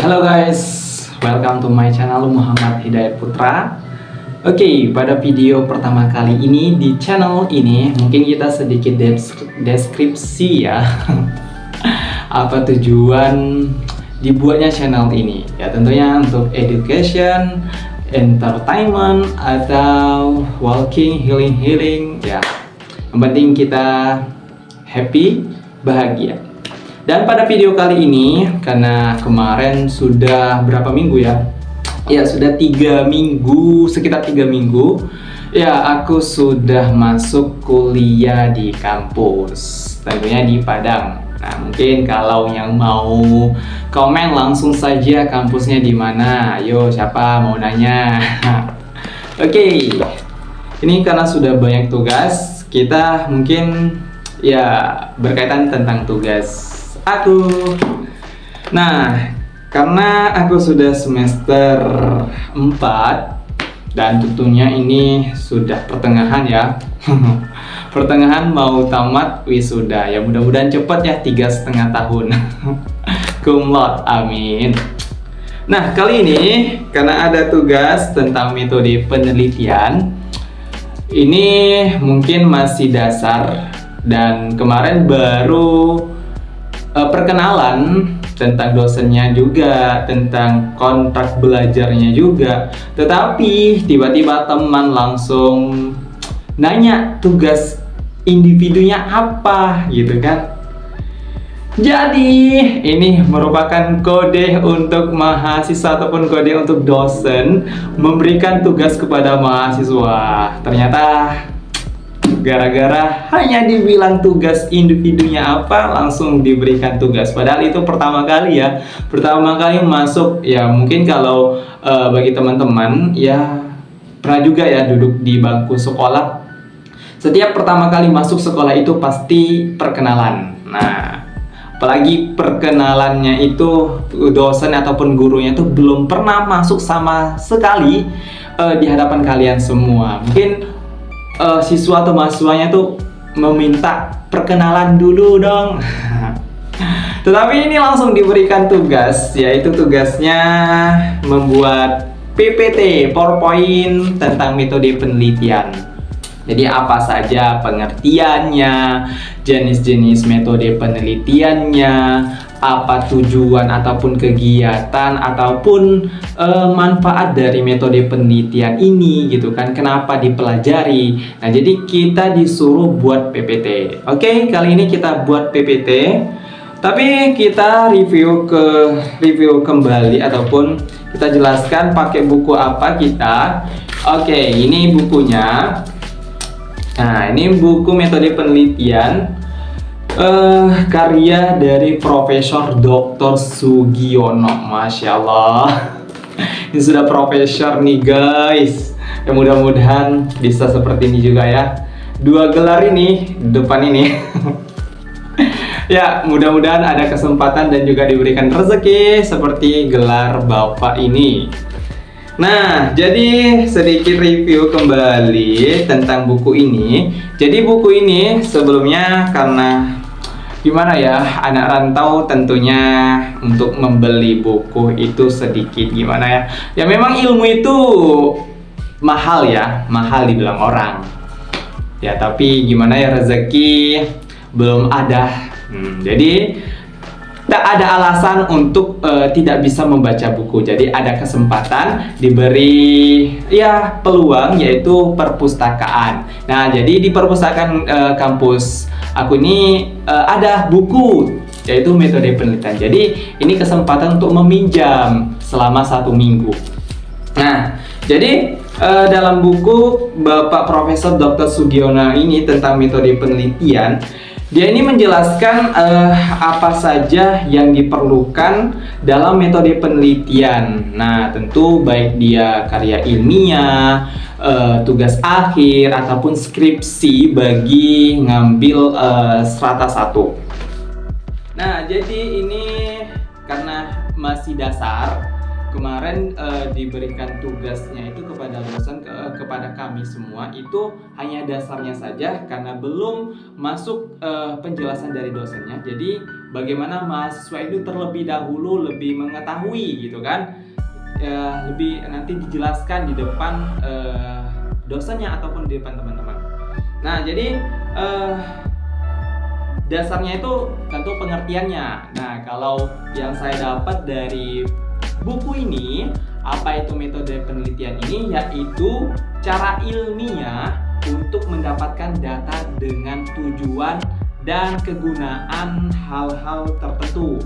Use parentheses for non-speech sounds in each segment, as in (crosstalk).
Halo guys, welcome to my channel Muhammad Hidayat Putra. Oke, pada video pertama kali ini di channel ini Mungkin kita sedikit deskripsi ya. (laughs) Apa tujuan dibuatnya channel ini? Ya tentunya untuk education, entertainment, atau walking, healing-healing Ya, yang penting kita happy, bahagia dan pada video kali ini, karena kemarin sudah berapa minggu ya? Ya, sudah tiga minggu, sekitar tiga minggu. Ya, aku sudah masuk kuliah di kampus, tentunya di Padang. Nah, mungkin kalau yang mau komen langsung saja kampusnya di mana. Ayo, siapa mau nanya? (laughs) Oke, okay. ini karena sudah banyak tugas, kita mungkin ya berkaitan tentang tugas aku. Nah, karena aku sudah semester 4 dan tentunya ini sudah pertengahan ya. (laughs) pertengahan mau tamat wisuda ya mudah-mudahan cepat ya tiga setengah tahun (laughs) kumlot amin nah kali ini karena ada tugas tentang metode penelitian ini mungkin masih dasar dan kemarin baru uh, perkenalan tentang dosennya juga, tentang kontrak belajarnya juga. Tetapi tiba-tiba teman langsung nanya tugas individunya apa gitu kan. Jadi ini merupakan kode untuk mahasiswa ataupun kode untuk dosen memberikan tugas kepada mahasiswa. Ternyata gara-gara hanya dibilang tugas individunya apa langsung diberikan tugas. Padahal itu pertama kali ya. Pertama kali masuk ya mungkin kalau uh, bagi teman-teman ya pernah juga ya duduk di bangku sekolah. Setiap pertama kali masuk sekolah itu pasti perkenalan. Nah apalagi perkenalannya itu dosen ataupun gurunya itu belum pernah masuk sama sekali uh, di hadapan kalian semua. Mungkin uh, siswa atau mahasiswanya tuh meminta perkenalan dulu dong. (laughs) Tetapi ini langsung diberikan tugas yaitu tugasnya membuat PPT PowerPoint tentang metode penelitian jadi apa saja pengertiannya jenis-jenis metode penelitiannya apa tujuan ataupun kegiatan ataupun e, manfaat dari metode penelitian ini gitu kan. Kenapa dipelajari? Nah jadi kita disuruh buat PPT oke kali ini kita buat PPT tapi kita review ke review kembali ataupun kita jelaskan pakai buku apa kita. Oke ini bukunya nah ini buku metode penelitian uh, karya dari Profesor Dr. Sugiono. Masya Allah (laughs) ini sudah profesor nih guys. Ya mudah-mudahan bisa seperti ini juga ya. Dua gelar ini depan ini. (laughs) Ya mudah-mudahan ada kesempatan dan juga diberikan rezeki seperti gelar bapak ini Nah, jadi sedikit review kembali tentang buku ini. Jadi buku ini sebelumnya karena gimana ya anak rantau tentunya untuk membeli buku itu sedikit gimana ya. Ya memang ilmu itu mahal ya mahal dibilang orang. Ya tapi gimana ya rezeki belum ada. Hmm, jadi tak ada alasan untuk uh, tidak bisa membaca buku. Jadi ada kesempatan diberi ya peluang yaitu perpustakaan. Nah, jadi di perpustakaan uh, kampus aku ini uh, ada buku yaitu metode penelitian. Jadi ini kesempatan untuk meminjam selama satu minggu. Nah, jadi uh, dalam buku Bapak Profesor Dr. Sugiono ini tentang metode penelitian dia ini menjelaskan uh, apa saja yang diperlukan dalam metode penelitian. Nah, tentu baik dia karya ilmiah, uh, tugas akhir ataupun skripsi bagi ngambil uh, strata satu. Nah, jadi ini karena masih dasar kemarin uh, diberikan tugasnya itu kepada dosen ke, kepada kami semua itu hanya dasarnya saja karena belum masuk uh, penjelasan dari dosennya. Jadi bagaimana mahasiswa itu terlebih dahulu lebih mengetahui gitu kan? Ya, lebih nanti dijelaskan di depan uh, dosennya ataupun di depan teman-teman. Nah jadi uh, dasarnya itu tentu pengertiannya. Nah kalau yang saya dapat dari buku ini apa itu metode penelitian ini? Yaitu cara ilmiah untuk mendapatkan data dengan tujuan dan kegunaan hal-hal tertentu.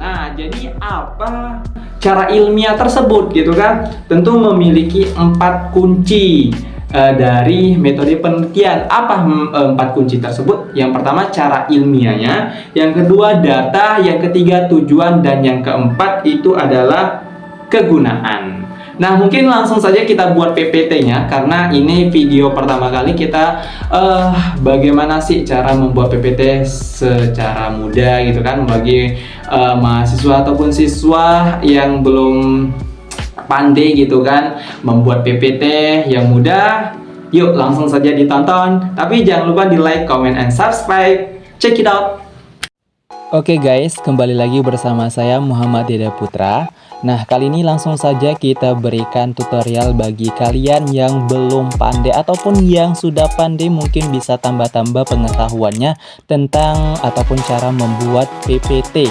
Nah, jadi apa cara ilmiah tersebut gitu kan? Tentu memiliki empat kunci uh, dari metode penelitian. Apa uh, empat kunci tersebut? Yang pertama cara ilmiahnya, yang kedua data, yang ketiga tujuan, dan yang keempat itu adalah kegunaan. Nah mungkin langsung saja kita buat PPT-nya karena ini video pertama kali kita uh, bagaimana sih cara membuat PPT secara mudah gitu kan bagi uh, mahasiswa ataupun siswa yang belum pandai gitu kan membuat PPT yang mudah. Yuk langsung saja ditonton. Tapi jangan lupa di like, comment, and subscribe. Check it out. Oke okay guys, kembali lagi bersama saya Muhammad Deda Putra. Nah, kali ini langsung saja kita berikan tutorial bagi kalian yang belum pandai ataupun yang sudah pandai mungkin bisa tambah-tambah pengetahuannya tentang ataupun cara membuat PPT.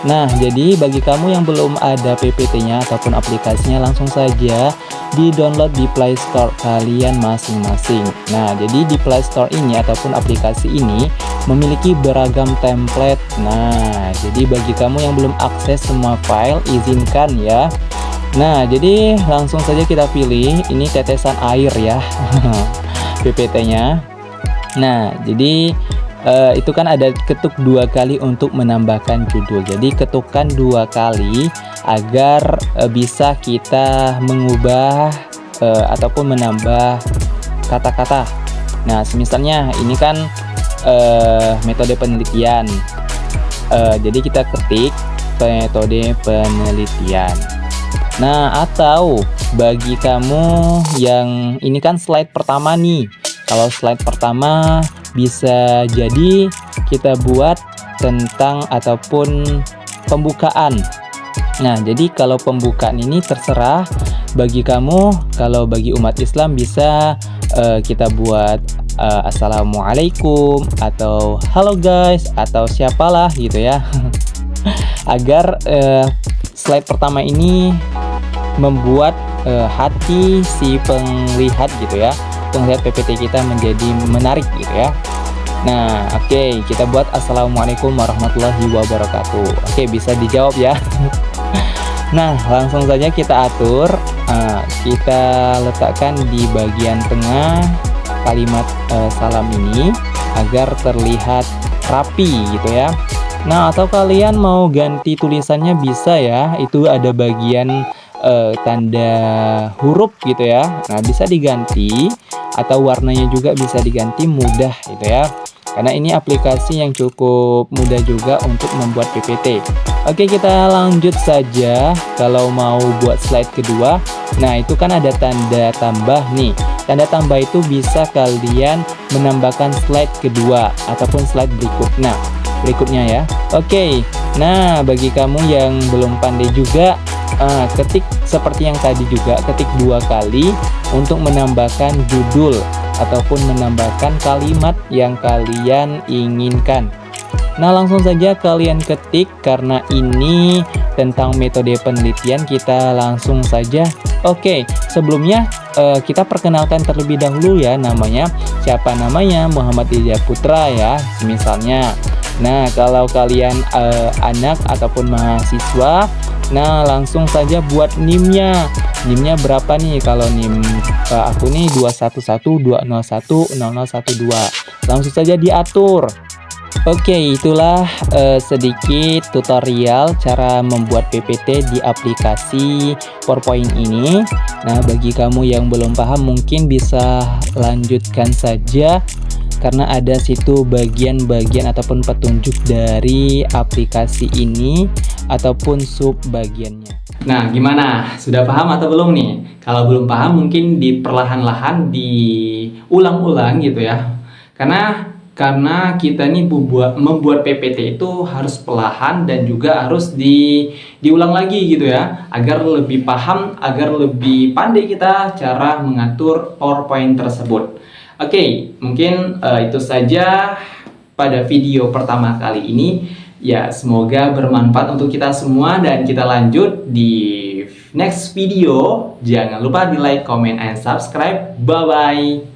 Nah, jadi bagi kamu yang belum ada PPT-nya ataupun aplikasinya langsung saja di-download di Play Store kalian masing-masing. Nah, jadi di Play Store ini ataupun aplikasi ini memiliki beragam template. Nah, jadi bagi kamu yang belum akses semua file, izinkan ya Nah jadi langsung saja kita pilih ini tetesan air ya (laughs) PPT nya Nah jadi uh, itu kan ada ketuk dua kali untuk menambahkan judul jadi ketukan dua kali agar uh, bisa kita mengubah uh, ataupun menambah kata-kata Nah misalnya ini kan uh, metode penelitian uh, jadi kita ketik metode penelitian. Nah, atau bagi kamu yang ini kan slide pertama nih. Kalau slide pertama bisa jadi kita buat tentang ataupun pembukaan. Nah, jadi kalau pembukaan ini terserah bagi kamu. Kalau bagi umat Islam bisa uh, kita buat uh, assalamualaikum atau halo guys atau siapalah gitu ya. (laughs) agar uh, slide pertama ini membuat uh, hati si penglihat gitu ya penglihat PPT kita menjadi menarik gitu ya. Nah oke okay, kita buat Assalamualaikum warahmatullahi wabarakatuh. Oke okay, bisa dijawab ya. (laughs) Nah langsung saja kita atur. Uh, Kita letakkan di bagian tengah kalimat uh, salam ini Agar terlihat rapi gitu ya. Nah, atau kalian mau ganti tulisannya bisa ya. Itu ada bagian uh, tanda huruf gitu ya. Nah, bisa diganti atau warnanya juga bisa diganti mudah gitu ya. Karena ini aplikasi yang cukup mudah juga untuk membuat PPT. Oke, kita lanjut saja. Kalau mau buat slide kedua, nah itu kan ada tanda tambah nih. Tanda tambah itu bisa kalian menambahkan slide kedua ataupun slide berikutnya berikutnya ya Oke nah bagi kamu yang belum pandai juga uh, ketik seperti yang tadi juga ketik dua kali untuk menambahkan judul ataupun menambahkan kalimat yang kalian inginkan. Nah langsung saja kalian ketik karena ini tentang metode penelitian kita langsung saja. Oke sebelumnya uh, kita perkenalkan terlebih dahulu ya namanya siapa namanya? Muhammad Ija Putra ya misalnya Nah, kalau kalian uh, anak ataupun mahasiswa, nah langsung saja buat NIM-nya. NIM-nya berapa nih? Kalau NIM uh, aku nih 211201012. Langsung saja diatur. Oke, itulah uh, sedikit tutorial cara membuat PPT di aplikasi PowerPoint ini. Nah, bagi kamu yang belum paham mungkin bisa lanjutkan saja karena ada situ bagian-bagian ataupun petunjuk dari aplikasi ini ataupun sub bagiannya. Nah, gimana? Sudah paham atau belum nih? Kalau belum paham mungkin di perlahan-lahan diulang-ulang gitu ya. Karena karena kita nih membuat membuat PPT itu harus perlahan dan juga harus di diulang lagi gitu ya agar lebih paham agar lebih pandai kita cara mengatur PowerPoint tersebut. Oke, okay, mungkin uh, itu saja pada video pertama kali ini. Ya, semoga bermanfaat untuk kita semua dan kita lanjut di next video. Jangan lupa di like, comment, and subscribe. Bye-bye.